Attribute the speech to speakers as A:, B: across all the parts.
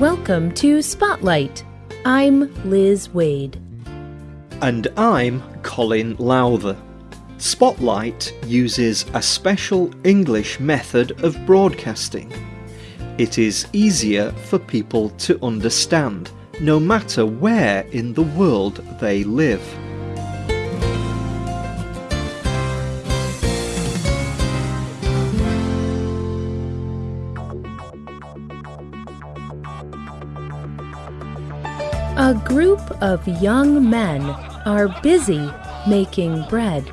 A: Welcome to Spotlight. I'm Liz Wade.
B: And I'm Colin Lowther. Spotlight uses a special English method of broadcasting. It is easier for people to understand, no matter where in the world they live.
A: A group of young men are busy making bread.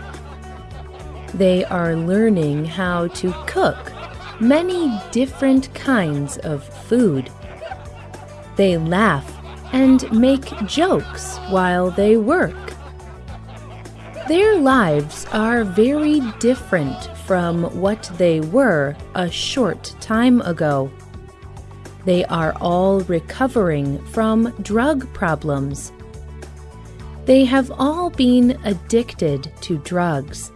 A: They are learning how to cook many different kinds of food. They laugh and make jokes while they work. Their lives are very different from what they were a short time ago. They are all recovering from drug problems. They have all been addicted to drugs.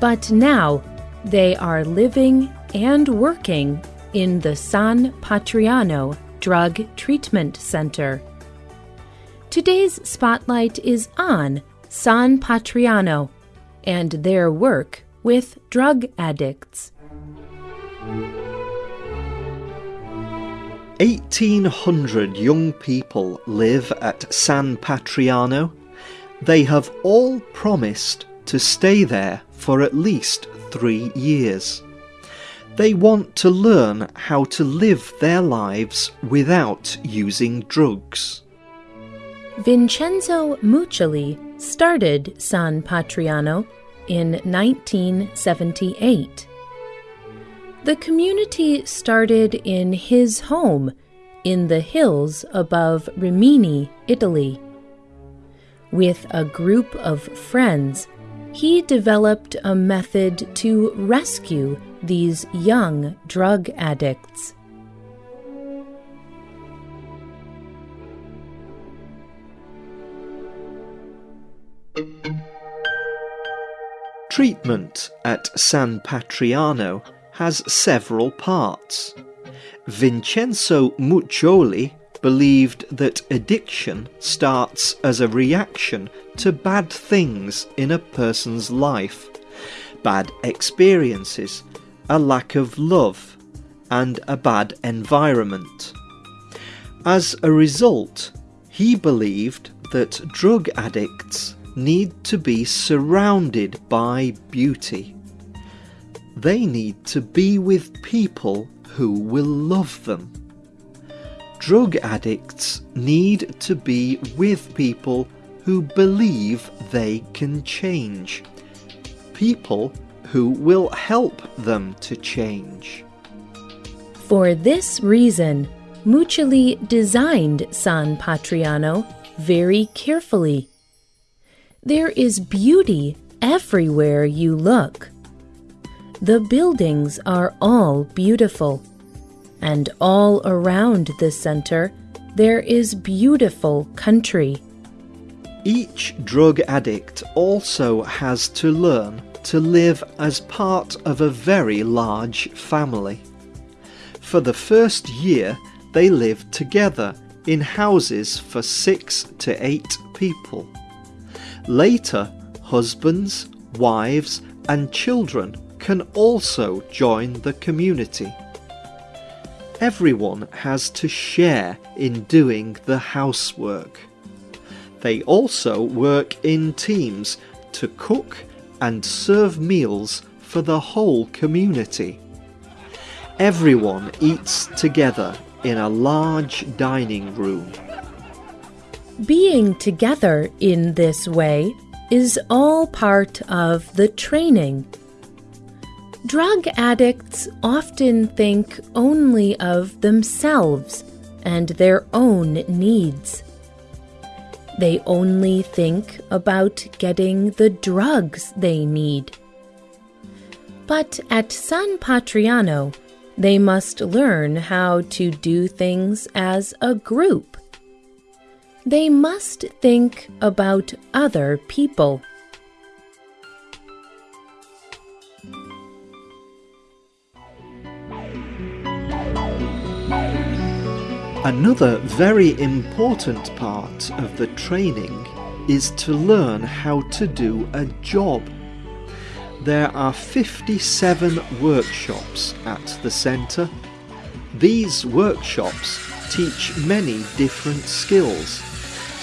A: But now they are living and working in the San Patrignano Drug Treatment Center. Today's spotlight is on San Patrignano and their work with drug addicts.
B: 1,800 young people live at San Patrignano. They have all promised to stay there for at least three years. They want to learn how to live their lives without using drugs.
A: Vincenzo Muccioli started San Patrignano in 1978. The community started in his home in the hills above Rimini, Italy. With a group of friends, he developed a method to rescue these young drug addicts.
B: Treatment at San Patrignano has several parts. Vincenzo Muccioli believed that addiction starts as a reaction to bad things in a person's life, bad experiences, a lack of love, and a bad environment. As a result, he believed that drug addicts need to be surrounded by beauty. They need to be with people who will love them. Drug addicts need to be with people who believe they can change. People who will help them to change.
A: For this reason, Muccioli designed San Patrignano very carefully. There is beauty everywhere you look. The buildings are all beautiful, and all around the center there is beautiful country.
B: Each drug addict also has to learn to live as part of a very large family. For the first year, they live together in houses for six to eight people. Later, husbands, wives, and children can also join the community. Everyone has to share in doing the housework. They also work in teams to cook and serve meals for the whole community. Everyone eats together in a large dining room.
A: Being together in this way is all part of the training. Drug addicts often think only of themselves and their own needs. They only think about getting the drugs they need. But at San Patrignano, they must learn how to do things as a group. They must think about other people.
B: Another very important part of the training is to learn how to do a job. There are 57 workshops at the centre. These workshops teach many different skills.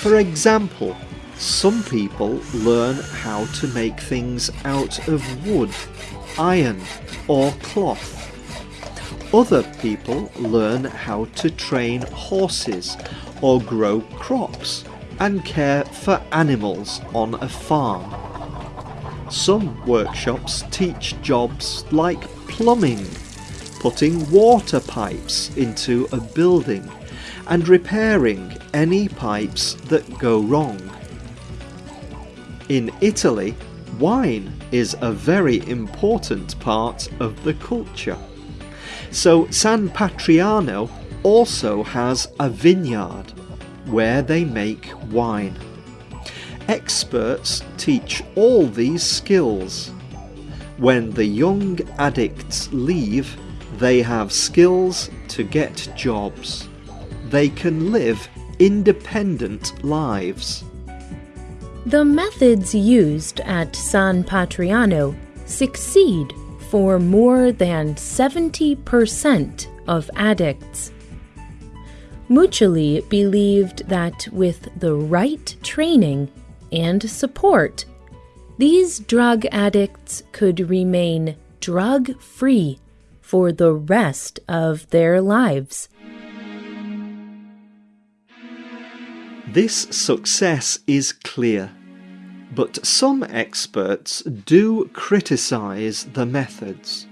B: For example, some people learn how to make things out of wood, iron or cloth. Other people learn how to train horses or grow crops and care for animals on a farm. Some workshops teach jobs like plumbing, putting water pipes into a building and repairing any pipes that go wrong. In Italy, wine is a very important part of the culture. So San Patrignano also has a vineyard where they make wine. Experts teach all these skills. When the young addicts leave, they have skills to get jobs. They can live independent lives.
A: The methods used at San Patrignano succeed for more than 70% of addicts. Muccioli believed that with the right training and support, these drug addicts could remain drug free for the rest of their lives.
B: This success is clear, but some experts do criticize the methods.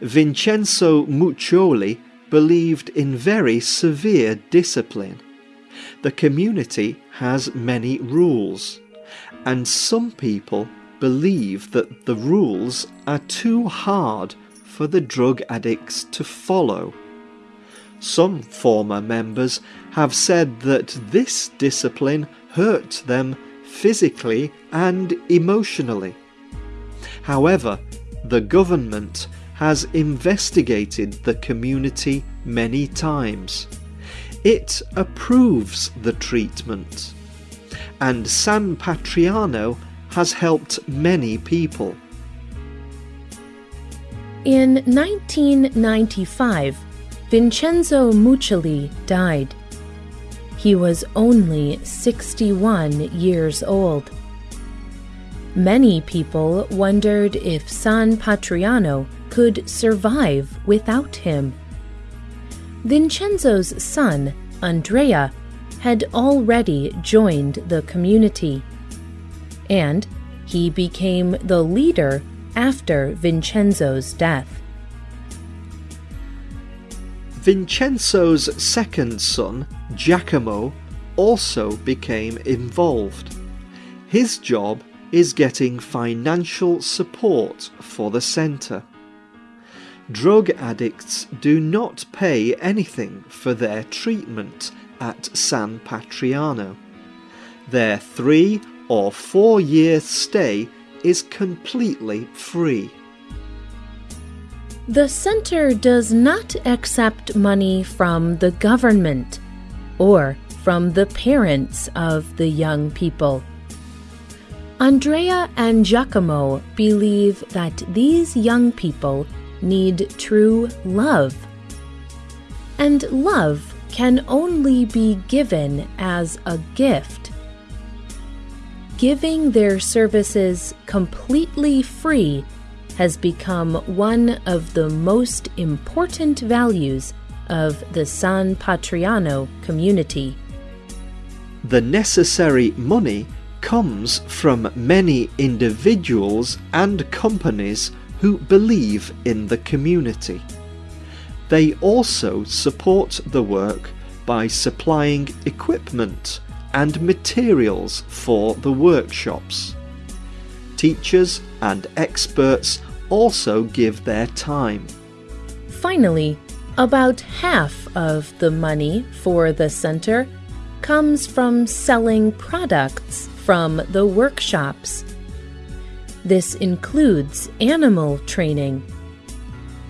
B: Vincenzo Muccioli believed in very severe discipline. The community has many rules, and some people believe that the rules are too hard for the drug addicts to follow. Some former members have said that this discipline hurt them physically and emotionally. However, the government has investigated the community many times. It approves the treatment. And San Patrignano has helped many people.
A: In 1995, Vincenzo Muccioli died. He was only 61 years old. Many people wondered if San Patrignano could survive without him. Vincenzo's son, Andrea, had already joined the community, and he became the leader after Vincenzo's death.
B: Vincenzo's second son, Giacomo, also became involved. His job is getting financial support for the centre. Drug addicts do not pay anything for their treatment at San Patrignano. Their three or four year stay is completely free.
A: The center does not accept money from the government or from the parents of the young people. Andrea and Giacomo believe that these young people need true love. And love can only be given as a gift. Giving their services completely free has become one of the most important values of the San Patrignano community.
B: The necessary money comes from many individuals and companies who believe in the community. They also support the work by supplying equipment and materials for the workshops. Teachers and experts also give their time.
A: Finally, about half of the money for the center comes from selling products from the workshops. This includes animal training.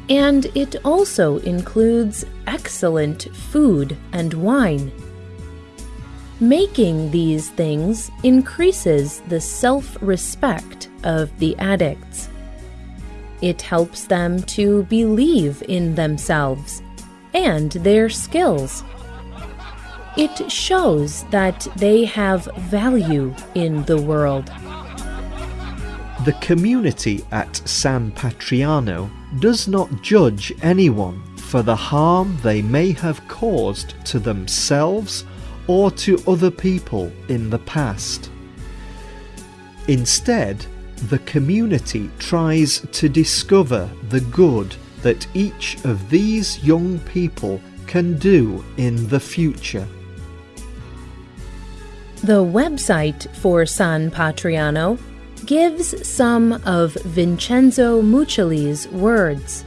A: and it also includes excellent food and wine. Making these things increases the self respect of the addicts. It helps them to believe in themselves and their skills. It shows that they have value in the world.
B: The community at San Patrignano does not judge anyone for the harm they may have caused to themselves or to other people in the past. Instead, the community tries to discover the good that each of these young people can do in the future.
A: The website for San Patrignano gives some of Vincenzo Muccioli's words.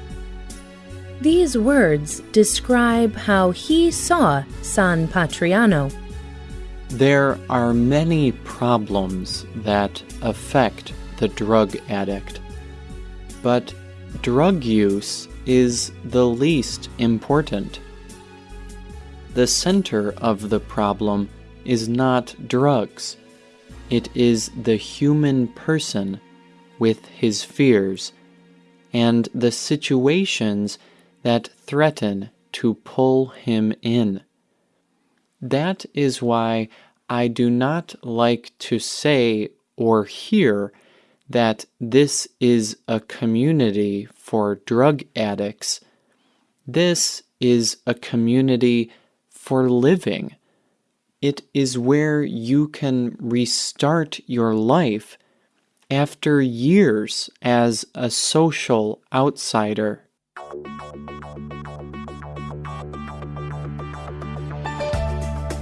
A: These words describe how he saw San Patrignano.
C: There are many problems that affect the drug addict, but drug use is the least important. The center of the problem is not drugs. It is the human person with his fears and the situations that threaten to pull him in. That is why I do not like to say or hear that this is a community for drug addicts. This is a community for living. It is where you can restart your life after years as a social outsider.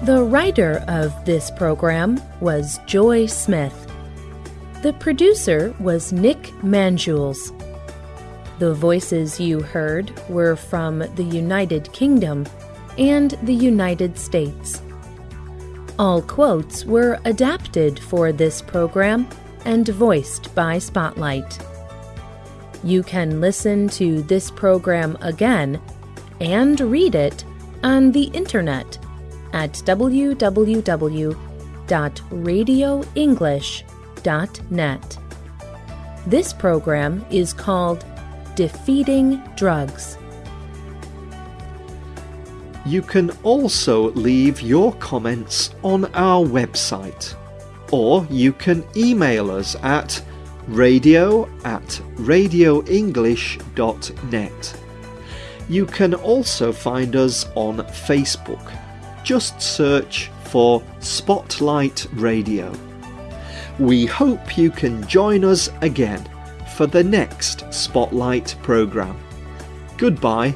A: The writer of this program was Joy Smith. The producer was Nick Manjules. The voices you heard were from the United Kingdom and the United States. All quotes were adapted for this program and voiced by Spotlight. You can listen to this program again and read it on the internet at This program is called Defeating Drugs.
B: You can also leave your comments on our website, or you can email us at radio at radioenglish.net. You can also find us on Facebook. Just search for Spotlight Radio. We hope you can join us again for the next Spotlight programme. Goodbye